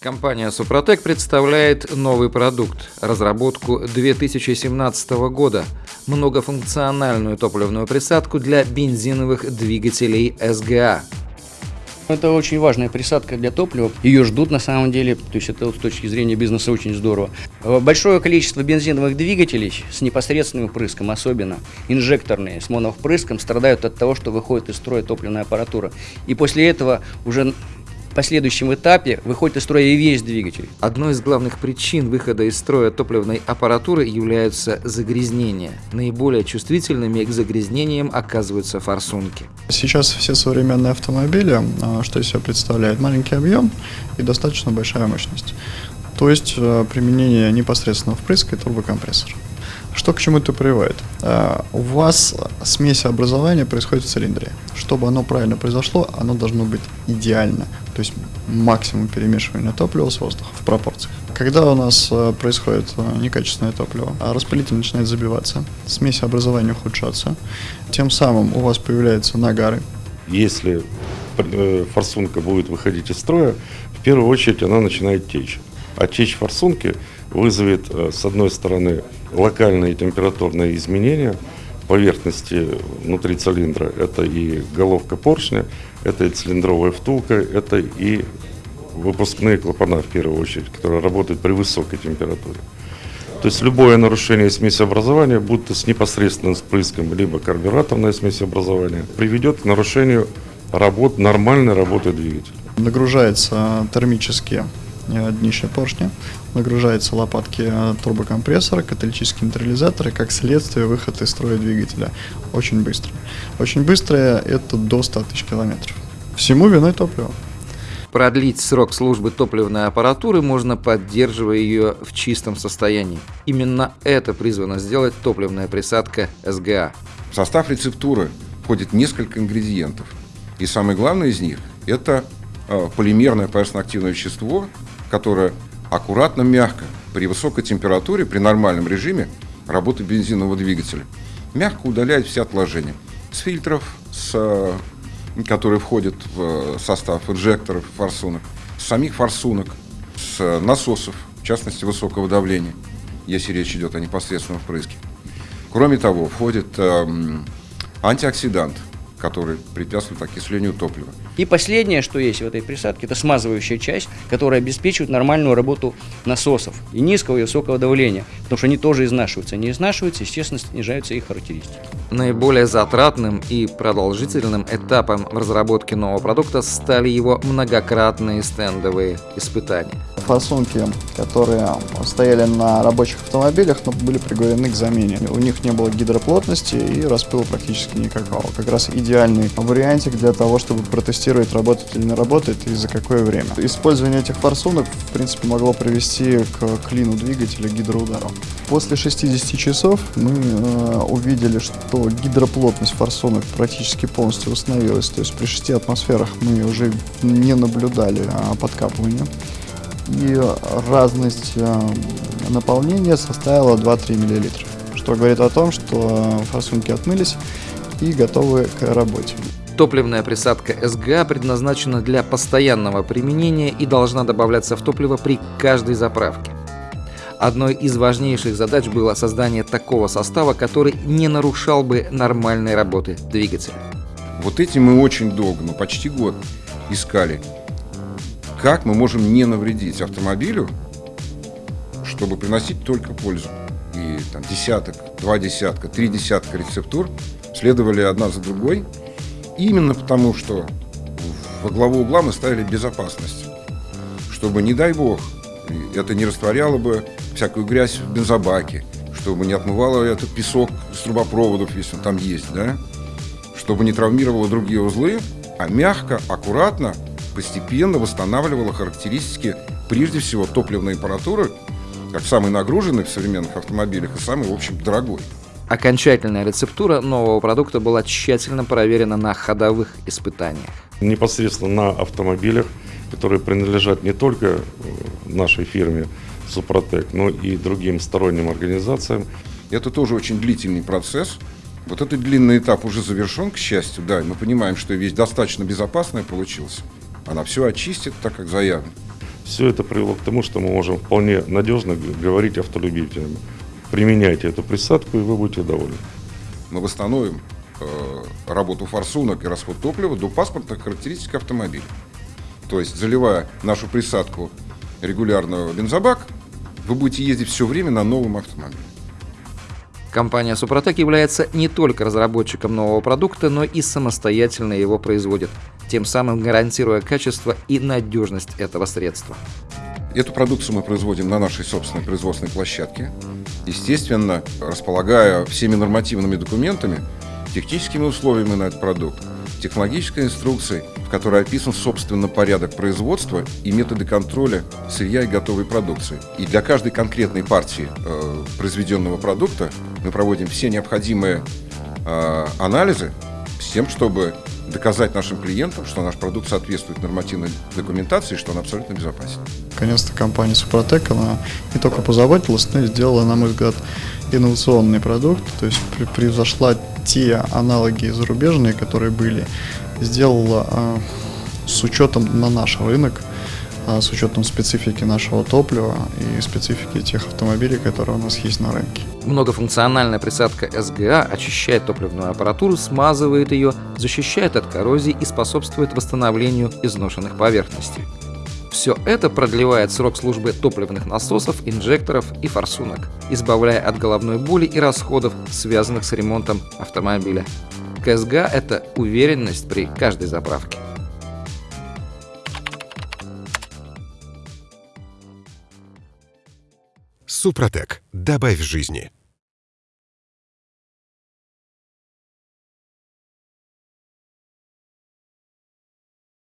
Компания «Супротек» представляет новый продукт – разработку 2017 года – многофункциональную топливную присадку для бензиновых двигателей СГА. Это очень важная присадка для топлива. Ее ждут на самом деле, то есть это с точки зрения бизнеса очень здорово. Большое количество бензиновых двигателей с непосредственным впрыском, особенно инжекторные с моновпрыском, страдают от того, что выходит из строя топливная аппаратура. И после этого уже последующем этапе выходит из строя и весь двигатель. Одной из главных причин выхода из строя топливной аппаратуры являются загрязнения. Наиболее чувствительными к загрязнениям оказываются форсунки. Сейчас все современные автомобили, а, что из себя представляет? Маленький объем и достаточно большая мощность. То есть а, применение непосредственно впрыска и турбокомпрессора. Что к чему это приводит? А, у вас смесь образования происходит в цилиндре. Чтобы оно правильно произошло, оно должно быть идеально. То есть максимум перемешивания топлива с воздухом в пропорциях. Когда у нас а, происходит а, некачественное топливо, распылитель начинает забиваться, смесь образования ухудшаться, тем самым у вас появляются нагары. Если э, форсунка будет выходить из строя, в первую очередь она начинает течь. А течь форсунки вызовет, э, с одной стороны, локальные температурные изменения поверхности внутри цилиндра. Это и головка поршня, это и цилиндровая втулка, это и выпускные клапана в первую очередь, которые работают при высокой температуре. То есть любое нарушение смесеобразования, будь то с непосредственным впрыском, либо карбюраторное смесеобразование, приведет к нарушению работ, нормальной работы двигателя. Нагружается термически днище поршня, нагружаются лопатки э, турбокомпрессора, каталитические нейтрализаторы, как следствие выход из строя двигателя. Очень быстро. Очень быстрое это до 100 тысяч километров. Всему виной топливо. Продлить срок службы топливной аппаратуры можно, поддерживая ее в чистом состоянии. Именно это призвано сделать топливная присадка СГА. В состав рецептуры входит несколько ингредиентов. И самый главный из них – это э, полимерное поверхностно-активное вещество, которая аккуратно, мягко, при высокой температуре, при нормальном режиме работы бензинового двигателя, мягко удаляет все отложения с фильтров, с, э, которые входят в состав инжекторов, форсунок, с самих форсунок, с насосов, в частности высокого давления, если речь идет о непосредственном впрыске. Кроме того, входит э, антиоксидант – который препятствует окислению топлива. И последнее, что есть в этой присадке, это смазывающая часть, которая обеспечивает нормальную работу насосов и низкого и высокого давления, потому что они тоже изнашиваются. Они изнашиваются, естественно, снижаются их характеристики. Наиболее затратным и продолжительным этапом в разработке нового продукта стали его многократные стендовые испытания. Форсунки, которые стояли на рабочих автомобилях, но были приговорены к замене. У них не было гидроплотности и распыла практически никакого. Как раз идеальный вариантик для того, чтобы протестировать, работает или не работает и за какое время. Использование этих форсунок, в принципе, могло привести к клину двигателя гидроудару. После 60 часов мы э, увидели, что гидроплотность форсунок практически полностью восстановилась. То есть при 6 атмосферах мы уже не наблюдали а, подкапывания. И разность э, наполнения составила 2-3 мл. Что говорит о том, что форсунки отмылись и готовы к работе. Топливная присадка СГА предназначена для постоянного применения и должна добавляться в топливо при каждой заправке. Одной из важнейших задач было создание такого состава, который не нарушал бы нормальной работы двигателя. Вот этим мы очень долго, ну почти год, искали, как мы можем не навредить автомобилю, чтобы приносить только пользу. И там десяток, два десятка, три десятка рецептур следовали одна за другой, именно потому что во главу угла мы ставили безопасность, чтобы, не дай бог, это не растворяло бы всякую грязь в бензобаке, чтобы не отмывало этот песок с трубопроводов, если он там есть, да? чтобы не травмировало другие узлы, а мягко, аккуратно, постепенно восстанавливало характеристики, прежде всего, топливной аппаратуры, как самой нагруженной в современных автомобилях и самой, в общем, дорогой. Окончательная рецептура нового продукта была тщательно проверена на ходовых испытаниях. Непосредственно на автомобилях, которые принадлежат не только э, нашей фирме Супротек, но и другим сторонним организациям. Это тоже очень длительный процесс. Вот этот длинный этап уже завершен, к счастью, да, и мы понимаем, что вещь достаточно безопасная получилась. Она все очистит, так как заявлено. Все это привело к тому, что мы можем вполне надежно говорить автолюбителям. Применяйте эту присадку, и вы будете довольны. Мы восстановим э, работу форсунок и расход топлива до паспортных характеристик автомобиля. То есть, заливая нашу присадку регулярно в бензобак, вы будете ездить все время на новом автомобиле. Компания Супротек является не только разработчиком нового продукта, но и самостоятельно его производит, тем самым гарантируя качество и надежность этого средства. Эту продукцию мы производим на нашей собственной производственной площадке. Естественно, располагая всеми нормативными документами, техническими условиями на этот продукт, технологической инструкцией, в которой описан, собственно, порядок производства и методы контроля сырья и готовой продукции. И для каждой конкретной партии э, произведенного продукта мы проводим все необходимые э, анализы с тем, чтобы доказать нашим клиентам, что наш продукт соответствует нормативной документации, что он абсолютно безопасен. Наконец-то компания Супротек, она не только позаботилась, но и сделала, на мой взгляд, инновационный продукт, то есть превзошла те аналоги зарубежные, которые были, сделала а, с учетом на наш рынок, а, с учетом специфики нашего топлива и специфики тех автомобилей, которые у нас есть на рынке. Многофункциональная присадка СГА очищает топливную аппаратуру, смазывает ее, защищает от коррозии и способствует восстановлению изношенных поверхностей. Все это продлевает срок службы топливных насосов, инжекторов и форсунок, избавляя от головной боли и расходов, связанных с ремонтом автомобиля. КСГ – это уверенность при каждой заправке. Супротек. Добавь жизни.